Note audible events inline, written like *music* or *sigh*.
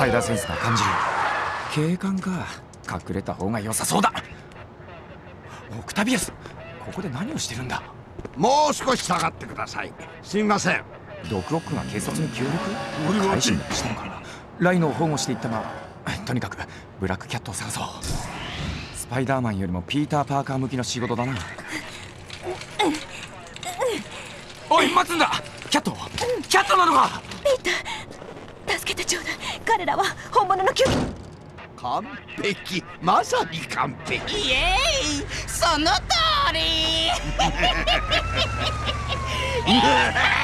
パイダーセンスが感じる。警官か。隠れた方が良さそうだ。オクタビアスここで何をしてるんだ？もう少し下がってください。すみません。ドクロックが警察に協力？俺はしたのかライノを保護していったがとにかくブラックキャットを探そう。スパイダーマンよりもピーター・パーカー向きの仕事だな。おい待つんだ。キャットキャットなのか？助けてちょうだい彼らは本物の救急完璧。まさに完璧。イエーイ。その通り *laughs*